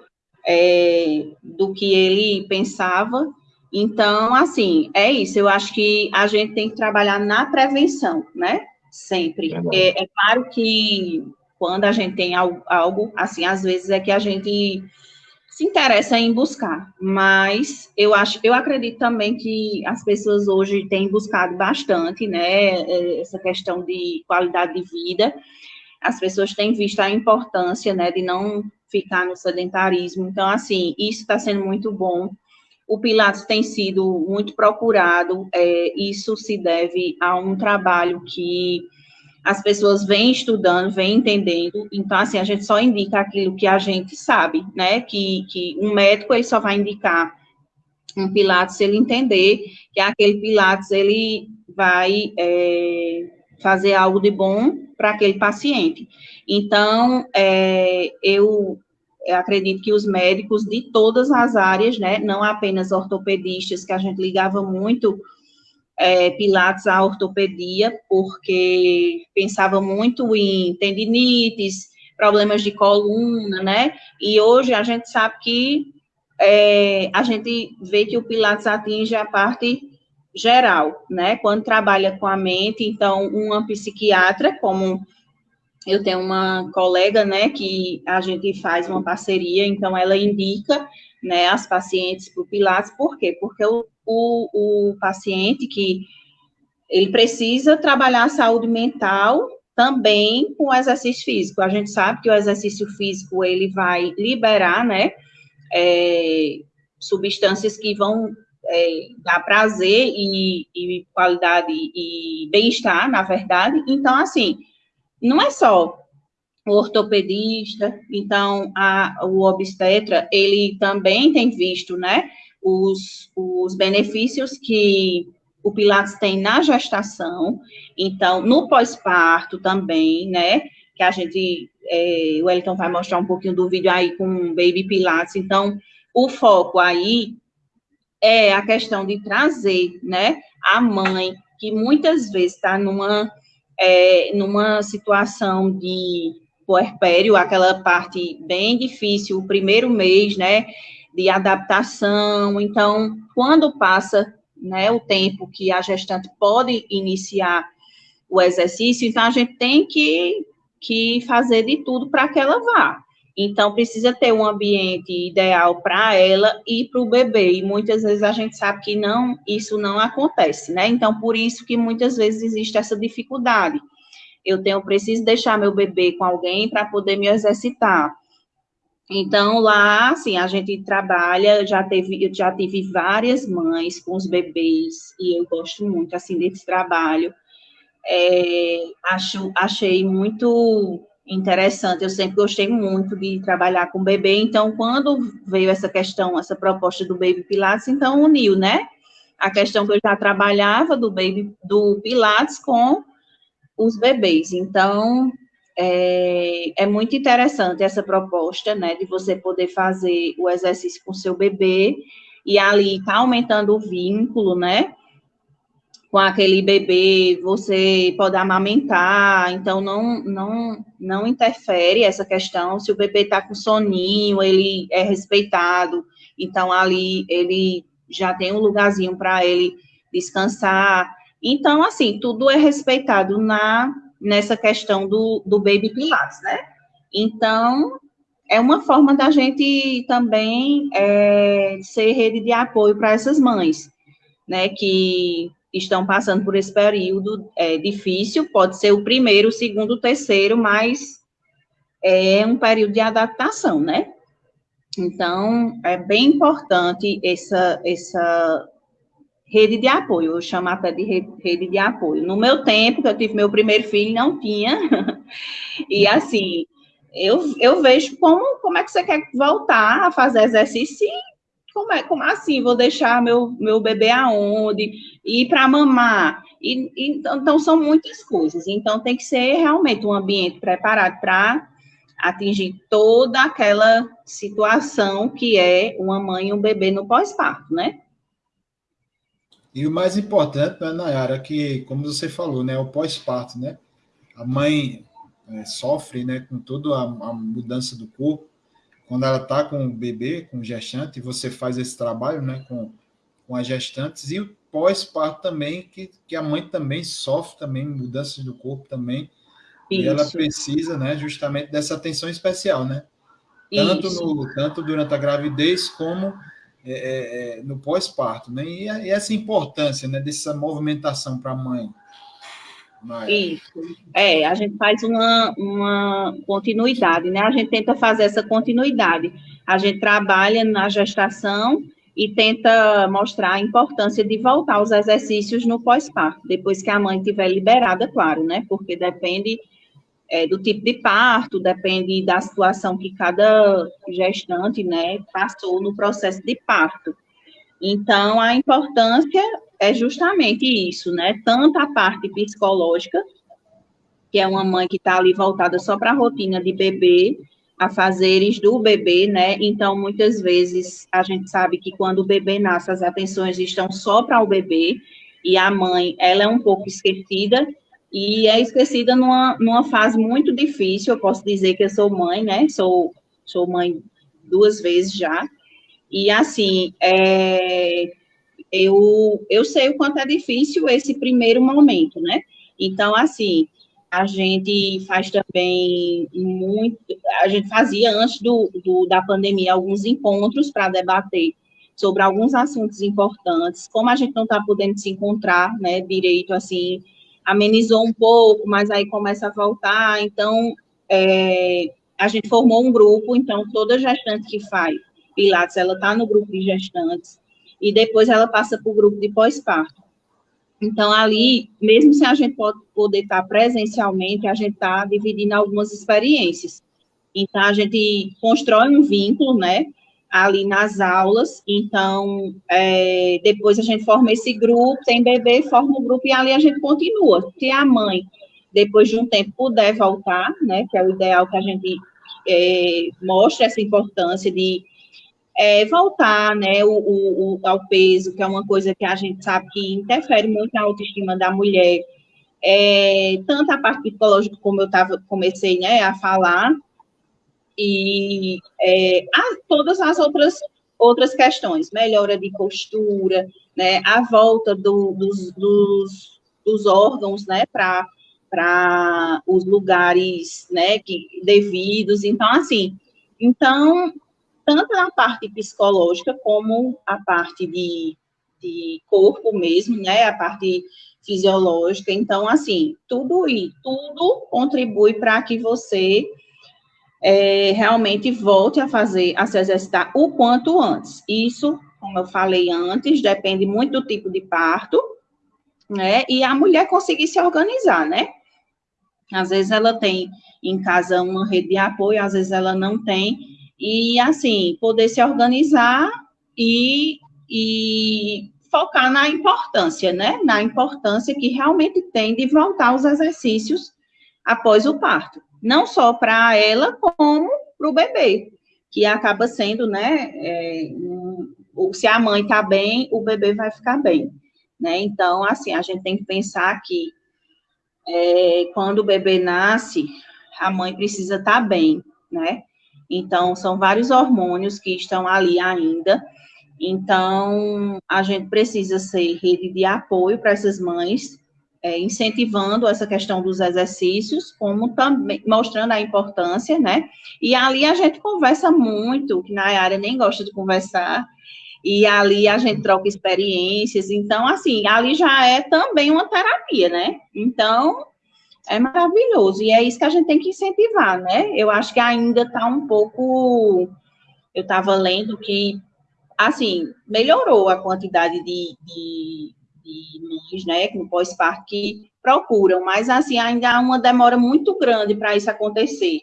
é, do que ele pensava. Então, assim, é isso. Eu acho que a gente tem que trabalhar na prevenção, né? Sempre. É, é claro que quando a gente tem algo, algo, assim, às vezes é que a gente se interessa em buscar, mas eu acho, eu acredito também que as pessoas hoje têm buscado bastante, né, é, essa questão de qualidade de vida. As pessoas têm visto a importância, né, de não ficar no sedentarismo. Então, assim, isso está sendo muito bom. O Pilates tem sido muito procurado, é, isso se deve a um trabalho que as pessoas vêm estudando, vêm entendendo, então, assim, a gente só indica aquilo que a gente sabe, né, que, que um médico, ele só vai indicar um Pilates ele entender que aquele Pilates, ele vai é, fazer algo de bom para aquele paciente. Então, é, eu eu acredito que os médicos de todas as áreas, né, não apenas ortopedistas, que a gente ligava muito é, Pilates à ortopedia, porque pensava muito em tendinites, problemas de coluna, né, e hoje a gente sabe que é, a gente vê que o Pilates atinge a parte geral, né, quando trabalha com a mente, então, uma psiquiatra, como eu tenho uma colega, né, que a gente faz uma parceria, então ela indica, né, as pacientes para o Pilates, por quê? Porque o, o, o paciente que ele precisa trabalhar a saúde mental também com o exercício físico. A gente sabe que o exercício físico, ele vai liberar, né, é, substâncias que vão é, dar prazer e, e qualidade e bem-estar, na verdade. Então, assim, não é só o ortopedista, então a, o obstetra, ele também tem visto, né, os, os benefícios que o Pilates tem na gestação, então, no pós-parto também, né, que a gente, é, o Wellington vai mostrar um pouquinho do vídeo aí com o Baby Pilates, então, o foco aí é a questão de trazer, né, a mãe, que muitas vezes está numa, é, numa situação de puerpério, aquela parte bem difícil, o primeiro mês, né, de adaptação. Então, quando passa, né, o tempo que a gestante pode iniciar o exercício, então a gente tem que, que fazer de tudo para que ela vá. Então, precisa ter um ambiente ideal para ela e para o bebê. E muitas vezes a gente sabe que não, isso não acontece, né? Então, por isso que muitas vezes existe essa dificuldade eu tenho preciso deixar meu bebê com alguém para poder me exercitar. Então, lá, assim, a gente trabalha, já teve, eu já tive várias mães com os bebês, e eu gosto muito, assim, desse trabalho. É, acho, achei muito interessante, eu sempre gostei muito de trabalhar com bebê, então, quando veio essa questão, essa proposta do Baby Pilates, então, uniu, né? A questão que eu já trabalhava do Baby, do Pilates com os bebês. Então, é, é, muito interessante essa proposta, né, de você poder fazer o exercício com seu bebê e ali tá aumentando o vínculo, né, com aquele bebê, você pode amamentar, então não, não, não interfere essa questão, se o bebê está com soninho, ele é respeitado, então ali ele já tem um lugarzinho para ele descansar, então, assim, tudo é respeitado na, nessa questão do, do Baby Pilates, né? Então, é uma forma da gente também é, ser rede de apoio para essas mães, né, que estão passando por esse período é, difícil, pode ser o primeiro, o segundo, o terceiro, mas é um período de adaptação, né? Então, é bem importante essa, essa rede de apoio, eu chamo até de rede de apoio. No meu tempo, que eu tive meu primeiro filho, não tinha. e assim, eu, eu vejo como, como é que você quer voltar a fazer exercício como, é, como assim? Vou deixar meu, meu bebê aonde? Ir para mamar? E, e, então, são muitas coisas. Então, tem que ser realmente um ambiente preparado para atingir toda aquela situação que é uma mãe e um bebê no pós-parto, né? E o mais importante, né, Nayara, que, como você falou, né, o pós-parto, né? A mãe é, sofre, né, com toda a, a, mudança do corpo. Quando ela está com o bebê, com o gestante, você faz esse trabalho, né, com, com as gestantes. E o pós-parto também, que, que a mãe também sofre também mudanças do corpo também. Isso. E ela precisa, né, justamente dessa atenção especial, né? Tanto, no, tanto durante a gravidez como é, é, é, no pós-parto, né? E, e, essa importância, né, dessa movimentação para a mãe. Isso. É, a gente faz uma, uma continuidade, né? A gente tenta fazer essa continuidade. A gente trabalha na gestação e tenta mostrar a importância de voltar aos exercícios no pós-parto, depois que a mãe estiver liberada, claro, né? Porque depende é, do tipo de parto, depende da situação que cada gestante, né, passou no processo de parto. Então, a importância é justamente isso, né, tanto a parte psicológica, que é uma mãe que está ali voltada só para a rotina de bebê, a fazeres do bebê, né, então, muitas vezes, a gente sabe que quando o bebê nasce, as atenções estão só para o bebê, e a mãe, ela é um pouco esquecida, e é esquecida numa, numa fase muito difícil. Eu posso dizer que eu sou mãe, né? Sou, sou mãe duas vezes já. E assim, é, eu, eu sei o quanto é difícil esse primeiro momento, né? Então, assim, a gente faz também muito. A gente fazia antes do, do da pandemia alguns encontros para debater sobre alguns assuntos importantes, como a gente não está podendo se encontrar, né, direito, assim, amenizou um pouco, mas aí começa a voltar. Então, é, a gente formou um grupo, então, toda gestante que faz Pilates, ela está no grupo de gestantes, e depois ela passa para o grupo de pós-parto. Então, ali, mesmo se a gente pode poder estar tá presencialmente, a gente está dividindo algumas experiências. Então, a gente constrói um vínculo, né, ali nas aulas, então, é, depois a gente forma esse grupo, tem bebê, forma o grupo, e ali a gente continua. Se a mãe, depois de um tempo, puder voltar, né, que é o ideal que a gente é, mostre essa importância de é, voltar, né, o, o, ao peso, que é uma coisa que a gente sabe que interfere muito na autoestima da mulher, é, tanto a parte psicológica, como eu tava, comecei, né, a falar, e é, a, todas as outras, outras questões, melhora de postura, né, a volta do, dos, dos, dos órgãos, né, para os lugares, né, que, devidos, então, assim, então, tanto na parte psicológica como a parte de, de corpo mesmo, né, a parte fisiológica, então, assim, tudo e tudo contribui para que você é, realmente volte a fazer, a se exercitar o quanto antes. Isso, como eu falei antes, depende muito do tipo de parto, né? E a mulher conseguir se organizar, né? Às vezes ela tem em casa uma rede de apoio, às vezes ela não tem. E, assim, poder se organizar e, e focar na importância, né? Na importância que realmente tem de voltar aos exercícios após o parto não só para ela, como para o bebê, que acaba sendo, né, é, um, se a mãe está bem, o bebê vai ficar bem, né, então, assim, a gente tem que pensar que é, quando o bebê nasce, a mãe precisa estar tá bem, né, então, são vários hormônios que estão ali ainda, então, a gente precisa ser rede de apoio para essas mães, é, incentivando essa questão dos exercícios, como também mostrando a importância, né? E ali a gente conversa muito, que na área nem gosta de conversar, e ali a gente troca experiências, então, assim, ali já é também uma terapia, né? Então, é maravilhoso, e é isso que a gente tem que incentivar, né? Eu acho que ainda está um pouco. Eu estava lendo que, assim, melhorou a quantidade de, de de mães, né, com pós-parto que procuram, mas assim, ainda há uma demora muito grande para isso acontecer.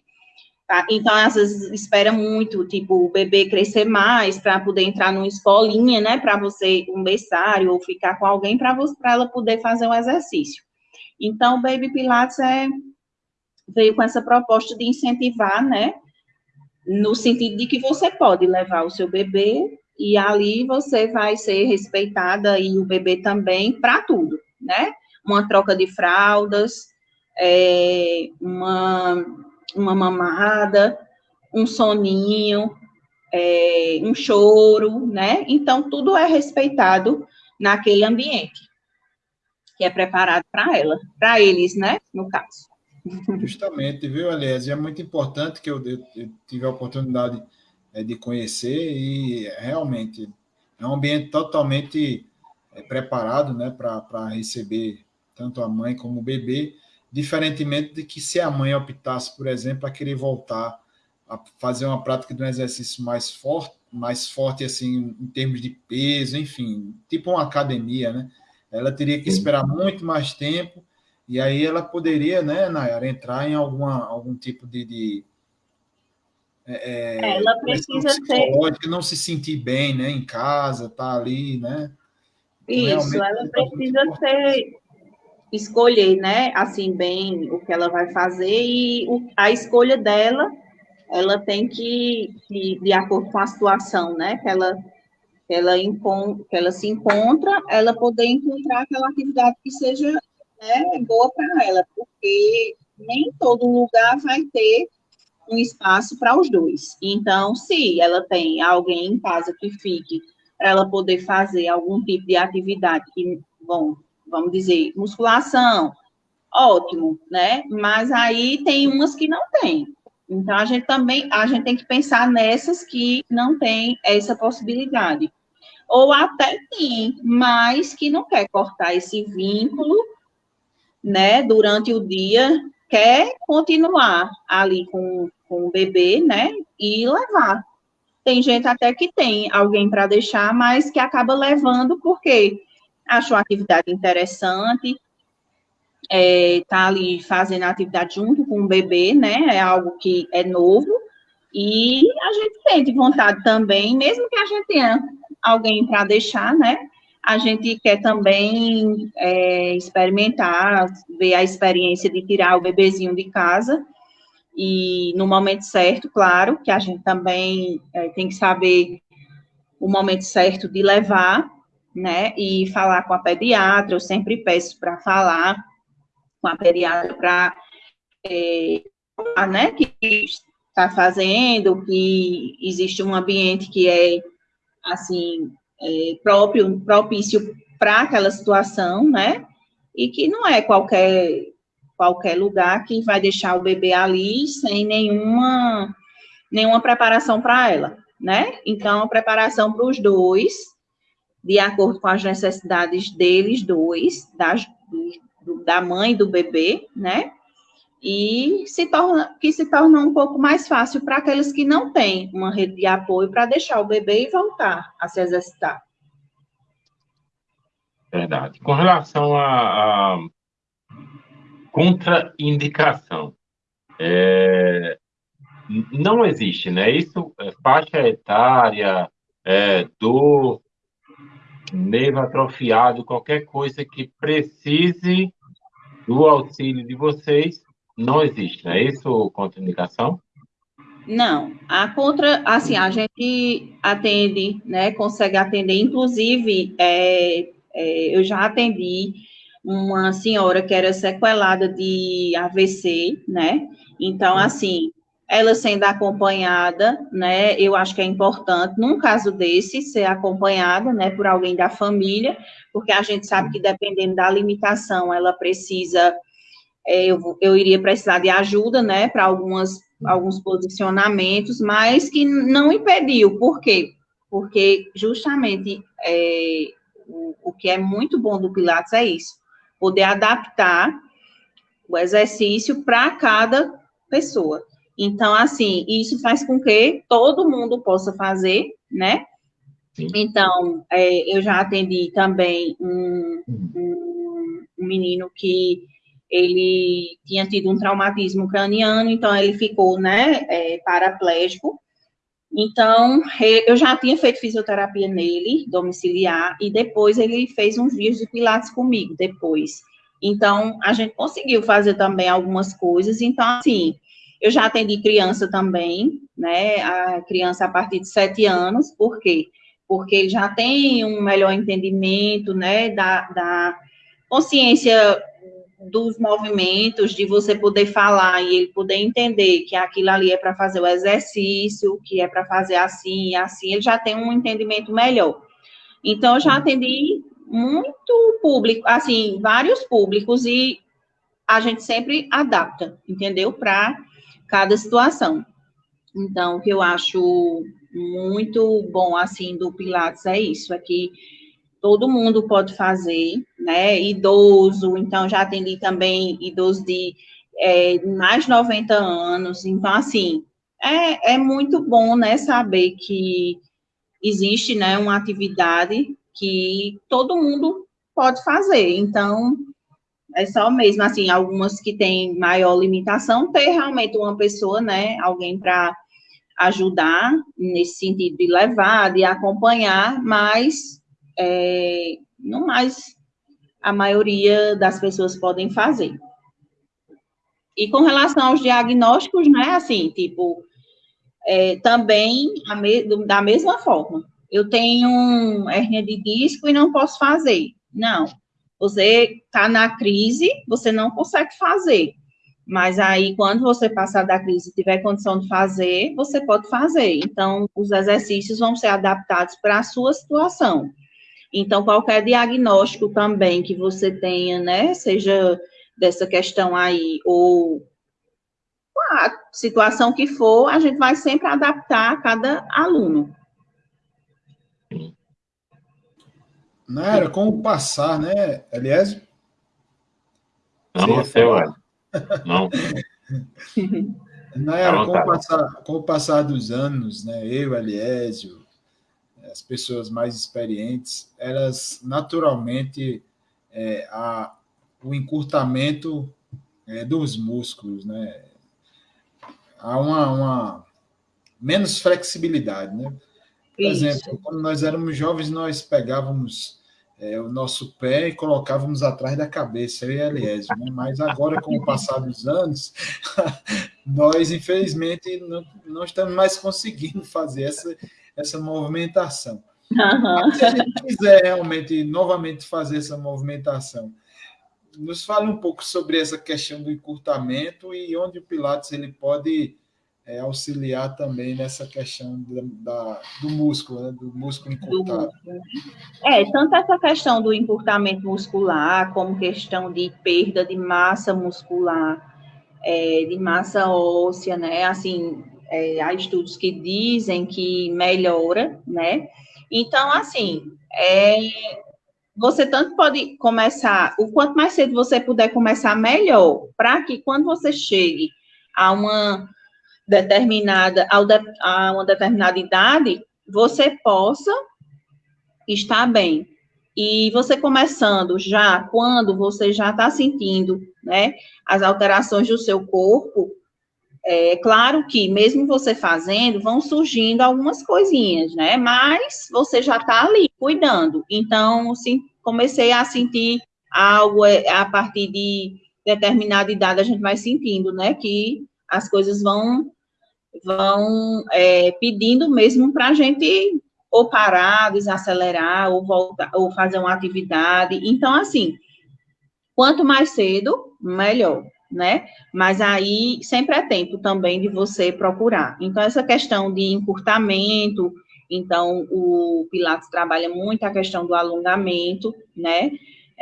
Tá? Então, às vezes, espera muito, tipo, o bebê crescer mais para poder entrar numa escolinha, né, para você, um berçário, ou ficar com alguém para ela poder fazer um exercício. Então, o Baby Pilates é, veio com essa proposta de incentivar, né, no sentido de que você pode levar o seu bebê e ali você vai ser respeitada e o bebê também para tudo, né? Uma troca de fraldas, é, uma, uma mamada, um soninho, é, um choro, né? Então, tudo é respeitado naquele ambiente que é preparado para ela, para eles, né? No caso. Justamente, viu, Aliás? É muito importante que eu, eu, tive a oportunidade é, de conhecer e realmente é um ambiente totalmente é, preparado né, para receber tanto a mãe como o bebê, diferentemente de que se a mãe optasse, por exemplo, a querer voltar a fazer uma prática de um exercício mais forte, mais forte assim em termos de peso, enfim, tipo uma academia, né? Ela teria que esperar muito mais tempo e aí ela poderia, né, Nayara, entrar em alguma, algum tipo de, de é, é, ela precisa ser. Não se sentir bem né, em casa, tá ali, né? Então, Isso, ela precisa ser escolher, né, assim, bem o que ela vai fazer e o, a escolha dela, ela tem que, que, de acordo com a situação, né, que ela, que ela, que ela se encontra, ela poder encontrar aquela atividade que seja né, boa para ela, porque nem todo lugar vai ter um espaço para os dois. Então, se ela tem alguém em casa que fique para ela poder fazer algum tipo de atividade que, bom, vamos dizer, musculação, ótimo, né? Mas aí tem umas que não tem. Então a gente também a gente tem que pensar nessas que não tem essa possibilidade. Ou até tem, mas que não quer cortar esse vínculo, né, durante o dia quer continuar ali com, com o bebê, né? E levar. Tem gente até que tem alguém para deixar, mas que acaba levando porque achou a atividade interessante, é, tá ali fazendo a atividade junto com o bebê, né? É algo que é novo. E a gente sente vontade também, mesmo que a gente tenha alguém para deixar, né? A gente quer também é, experimentar, ver a experiência de tirar o bebezinho de casa. E no momento certo, claro, que a gente também é, tem que saber o momento certo de levar, né? E falar com a pediatra, eu sempre peço para falar com a pediatra para é, né, que está fazendo, que existe um ambiente que é assim é, próprio, propício para aquela situação, né? E que não é qualquer qualquer lugar que vai deixar o bebê ali sem nenhuma nenhuma preparação para ela, né? Então, a preparação para os dois, de acordo com as necessidades deles dois, das, da mãe do bebê, né? E se torna, que se torna um pouco mais fácil para aqueles que não têm uma rede de apoio para deixar o bebê e voltar a se exercitar. Verdade. Com relação a, a contraindicação, é, não existe, né? Isso, é, faixa etária, é, dor, nervo atrofiado, qualquer coisa que precise do auxílio de vocês, não existe, não é isso, contraindicação? Não, a contra, assim, a gente atende, né, consegue atender, inclusive, é, é, eu já atendi uma senhora que era sequelada de AVC, né, então, assim, ela sendo acompanhada, né, eu acho que é importante, num caso desse, ser acompanhada, né, por alguém da família, porque a gente sabe que dependendo da limitação, ela precisa, é, eu, eu iria precisar de ajuda, né, para algumas, alguns posicionamentos, mas que não impediu, por quê? Porque justamente é, o, o que é muito bom do Pilates é isso, poder adaptar o exercício para cada pessoa. Então, assim, isso faz com que todo mundo possa fazer, né? Sim. Então, é, eu já atendi também um, um, um, menino que ele tinha tido um traumatismo craniano, então ele ficou, né, é, paraplégico. Então, eu já tinha feito fisioterapia nele, domiciliar, e depois ele fez uns dias de pilates comigo, depois. Então, a gente conseguiu fazer também algumas coisas. Então, assim, eu já atendi criança também, né? A criança a partir de sete anos, por quê? Porque já tem um melhor entendimento, né, da, da consciência dos movimentos, de você poder falar e ele poder entender que aquilo ali é para fazer o exercício, que é para fazer assim e assim, ele já tem um entendimento melhor. Então, eu já atendi muito público, assim, vários públicos, e a gente sempre adapta, entendeu? Para cada situação. Então, o que eu acho muito bom, assim, do Pilates é isso, é que todo mundo pode fazer, né, idoso, então já atendi também idoso de é, mais de 90 anos, então, assim, é, é muito bom, né, saber que existe, né, uma atividade que todo mundo pode fazer, então, é só mesmo, assim, algumas que têm maior limitação, ter realmente uma pessoa, né, alguém para ajudar nesse sentido de levar, de acompanhar, mas é, não mais a maioria das pessoas podem fazer. E com relação aos diagnósticos, né, assim, tipo, é, também me, da mesma forma. Eu tenho hérnia de disco e não posso fazer. Não, você está na crise, você não consegue fazer. Mas aí, quando você passar da crise e tiver condição de fazer, você pode fazer. Então, os exercícios vão ser adaptados para a sua situação. Então, qualquer diagnóstico também que você tenha, né, seja dessa questão aí, ou a situação que for, a gente vai sempre adaptar a cada aluno. Não era como passar, né, Eliésio? Não, você, ué. Não. Nayara, com, o passar, com o passar dos anos, né, eu, Eliésio, as pessoas mais experientes, elas naturalmente é, a, o encurtamento é, dos músculos, né? Há uma, uma menos flexibilidade, né? Por Isso. exemplo, quando nós éramos jovens, nós pegávamos é, o nosso pé e colocávamos atrás da cabeça, eu e Eliésio, né? Mas agora, com o passar dos anos, nós, infelizmente, não, não estamos mais conseguindo fazer essa, essa movimentação. Uhum. se a gente quiser realmente, novamente, fazer essa movimentação, nos fale um pouco sobre essa questão do encurtamento e onde o Pilates ele pode é, auxiliar também nessa questão da, da do músculo, né? do músculo encurtado. É, tanto essa questão do encurtamento muscular, como questão de perda de massa muscular, é, de massa óssea, né? Assim, é, há estudos que dizem que melhora, né? Então, assim, é, você tanto pode começar, o quanto mais cedo você puder começar, melhor, para que quando você chegue a uma determinada, a uma determinada idade, você possa estar bem. E você começando já, quando você já está sentindo, né, as alterações do seu corpo, é claro que, mesmo você fazendo, vão surgindo algumas coisinhas, né? Mas você já está ali cuidando. Então, sim, comecei a sentir algo é, a partir de determinada idade, a gente vai sentindo, né? Que as coisas vão vão é, pedindo mesmo para a gente ou parar, desacelerar, ou voltar, ou fazer uma atividade. Então, assim, quanto mais cedo, melhor né? Mas aí sempre é tempo também de você procurar. Então, essa questão de encurtamento, então o Pilates trabalha muito a questão do alongamento, né?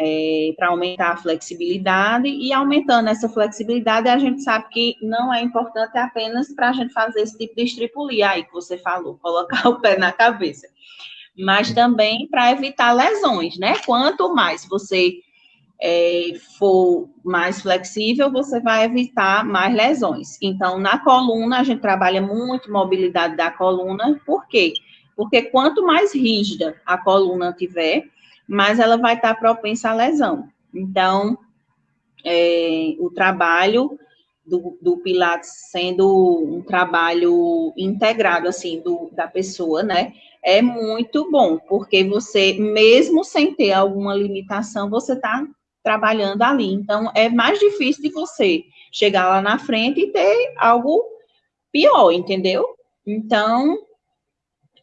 É, para aumentar a flexibilidade, e aumentando essa flexibilidade, a gente sabe que não é importante apenas para a gente fazer esse tipo de estripulia aí que você falou, colocar o pé na cabeça, mas também para evitar lesões, né? Quanto mais você é, for mais flexível, você vai evitar mais lesões. Então, na coluna, a gente trabalha muito mobilidade da coluna, por quê? Porque quanto mais rígida a coluna tiver, mais ela vai estar propensa à lesão. Então, é, o trabalho do, do, Pilates sendo um trabalho integrado, assim, do, da pessoa, né? É muito bom, porque você, mesmo sem ter alguma limitação, você está trabalhando ali. Então, é mais difícil de você chegar lá na frente e ter algo pior, entendeu? Então,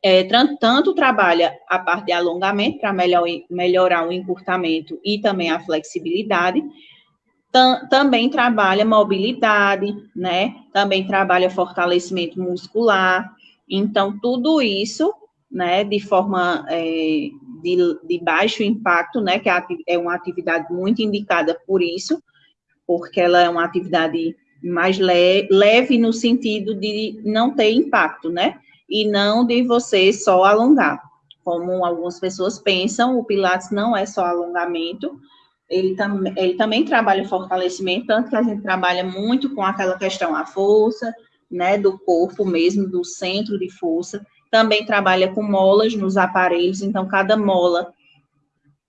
é, tanto trabalha a parte de alongamento para melhor, melhorar o encurtamento e também a flexibilidade, tam, também trabalha mobilidade, né? Também trabalha fortalecimento muscular. Então, tudo isso, né, de forma é, de, de baixo impacto, né, que é, é uma atividade muito indicada por isso, porque ela é uma atividade mais le leve no sentido de não ter impacto, né, e não de você só alongar. Como algumas pessoas pensam, o Pilates não é só alongamento, ele, tam ele também trabalha fortalecimento, tanto que a gente trabalha muito com aquela questão, a força, né, do corpo mesmo, do centro de força, também trabalha com molas nos aparelhos, então cada mola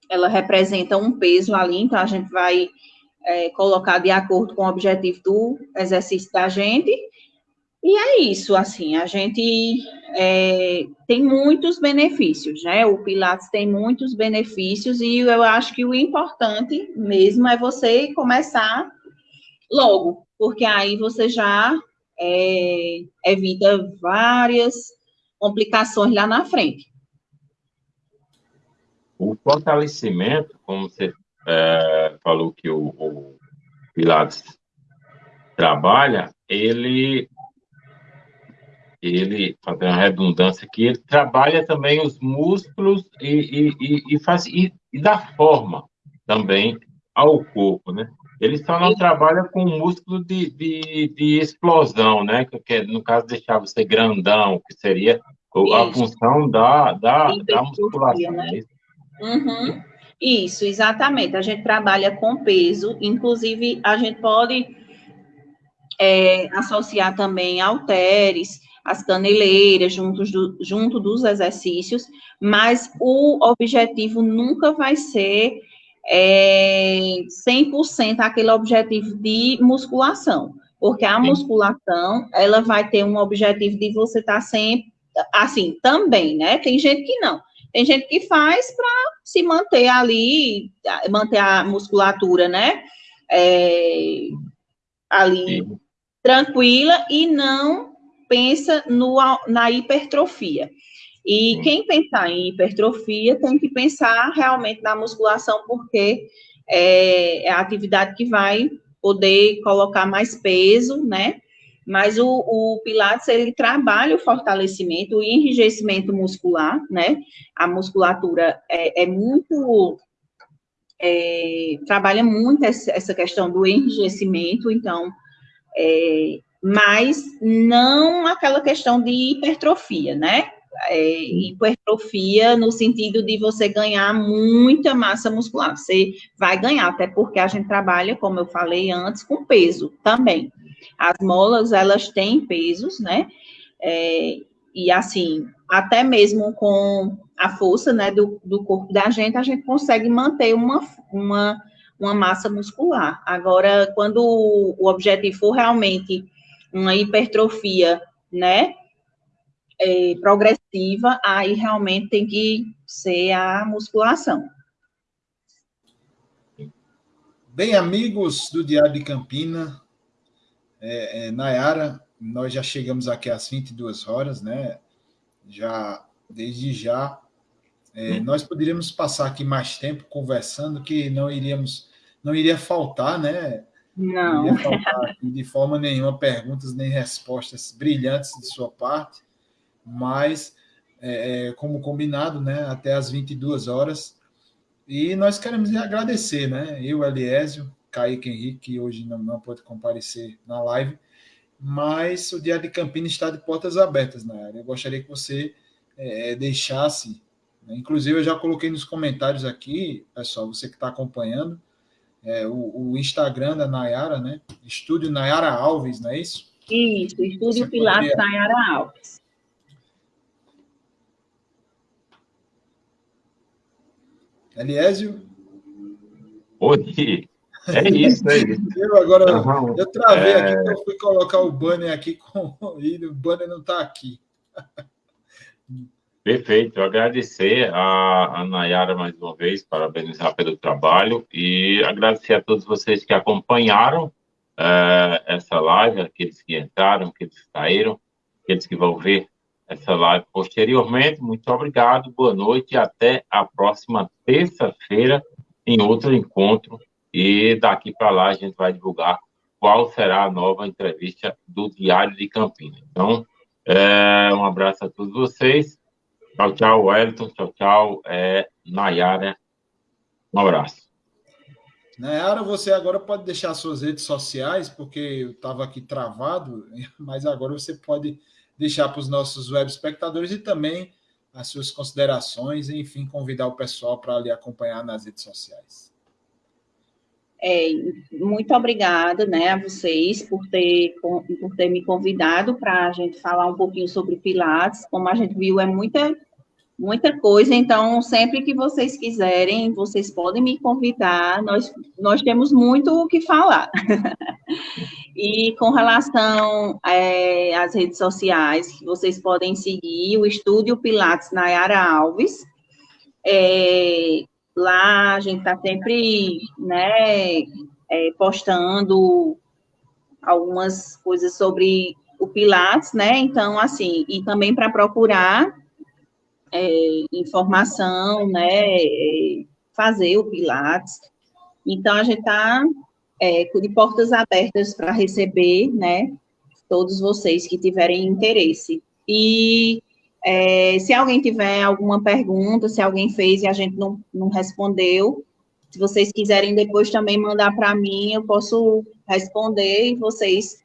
ela representa um peso ali, então a gente vai é, colocar de acordo com o objetivo do exercício da gente. E é isso, assim, a gente é, tem muitos benefícios, né? O Pilates tem muitos benefícios e eu acho que o importante mesmo é você começar logo, porque aí você já é, evita várias complicações lá na frente. O fortalecimento, como você é, falou que o, o Pilates trabalha, ele ele, fazendo uma redundância aqui, ele trabalha também os músculos e, e, e, faz, e, e dá forma também ao corpo, né? Ele só não trabalha com músculo de, de, de explosão, né? Que, no caso, deixar você grandão, que seria isso. a função da, da, da musculação. Né? É uhum. Isso, exatamente. A gente trabalha com peso, inclusive a gente pode é, associar também halteres, as caneleiras, junto, do, junto dos exercícios, mas o objetivo nunca vai ser é, 100% aquele objetivo de musculação, porque a musculação, ela vai ter um objetivo de você estar tá sempre, assim, também, né? Tem gente que não. Tem gente que faz para se manter ali, manter a musculatura, né? É, ali Sim. tranquila e não pensa no, na hipertrofia. E Sim. quem pensar em hipertrofia tem que pensar realmente na musculação, porque é, é a atividade que vai poder colocar mais peso, né? Mas o, o, Pilates, ele trabalha o fortalecimento, o enrijecimento muscular, né? A musculatura é, é muito... É, trabalha muito essa questão do enrijecimento, então, é, mas não aquela questão de hipertrofia, né? É, hipertrofia no sentido de você ganhar muita massa muscular. Você vai ganhar, até porque a gente trabalha, como eu falei antes, com peso também. As molas, elas têm pesos, né? É, e assim, até mesmo com a força né, do, do corpo da gente, a gente consegue manter uma, uma, uma massa muscular. Agora, quando o objetivo for realmente uma hipertrofia, né, é, progressiva, aí realmente tem que ser a musculação. Bem, amigos do Diário de Campina, é, é, Nayara, nós já chegamos aqui às 22 horas, né? Já, desde já, é, nós poderíamos passar aqui mais tempo conversando, que não iríamos, não iria faltar, né? Não. Não iria faltar de forma nenhuma perguntas nem respostas brilhantes de sua parte, mas é, é como combinado, né? Até às 22 horas. E nós queremos agradecer, né? Eu, Eliésio, Kaique Henrique, que hoje não, não pode comparecer na live, mas o Dia de Campinas está de portas abertas na área. Eu gostaria que você é, deixasse, né? inclusive eu já coloquei nos comentários aqui, pessoal, você que está acompanhando, é, o, o, Instagram da Nayara, né? Estúdio Nayara Alves, não é isso? Isso, Estúdio Pilates poderia... Nayara Alves. Eliésio? Oi, é isso, é isso. Eu agora, eu travei é... aqui, eu fui colocar o banner aqui com e o banner não está aqui. Perfeito, agradecer a, a Nayara mais uma vez, parabenizar pelo trabalho e agradecer a todos vocês que acompanharam é, essa live, aqueles que entraram, aqueles que saíram, aqueles que vão ver essa live posteriormente. Muito obrigado, boa noite e até a próxima terça-feira em outro encontro e daqui para lá a gente vai divulgar qual será a nova entrevista do Diário de Campinas. Então, é, um abraço a todos vocês. Tchau, tchau, Wellington. Tchau, tchau, é, Nayara. Um abraço. Nayara, você agora pode deixar suas redes sociais, porque eu estava aqui travado, mas agora você pode deixar para os nossos web espectadores e também as suas considerações, e, enfim, convidar o pessoal para lhe acompanhar nas redes sociais. É, muito obrigada né, a vocês por ter, por ter me convidado para a gente falar um pouquinho sobre Pilates. Como a gente viu, é muita, muita coisa, então, sempre que vocês quiserem, vocês podem me convidar, nós, nós temos muito o que falar. e com relação é, às redes sociais, vocês podem seguir o Estúdio Pilates Nayara Alves. É, Lá a gente está sempre né, é, postando algumas coisas sobre o Pilates, né? Então, assim, e também para procurar é, informação, né? É, fazer o Pilates. Então, a gente está é, de portas abertas para receber, né? Todos vocês que tiverem interesse. E é, se alguém tiver alguma pergunta, se alguém fez e a gente não, não respondeu, se vocês quiserem depois também mandar para mim, eu posso responder e vocês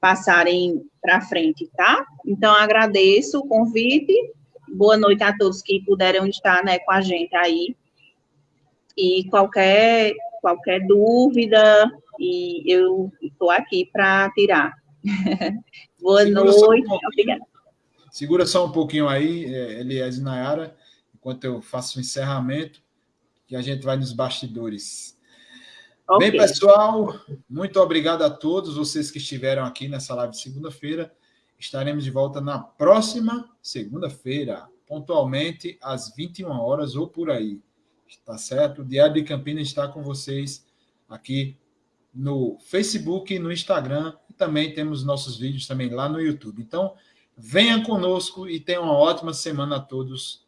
passarem para frente, tá? Então, agradeço o convite. Boa noite a todos que puderam estar né, com a gente aí. E qualquer, qualquer dúvida, e eu estou aqui para tirar. Boa Segura noite, um obrigada. Segura só um pouquinho aí, é, Elias e Nayara, enquanto eu faço o encerramento, que a gente vai nos bastidores. Okay. Bem, pessoal, muito obrigado a todos vocês que estiveram aqui nessa live de segunda-feira. Estaremos de volta na próxima segunda-feira, pontualmente às 21 horas ou por aí. Tá certo? O Diário de Campinas está com vocês aqui no Facebook no Instagram. E também temos nossos vídeos também lá no YouTube. Então, venha conosco e tenha uma ótima semana a todos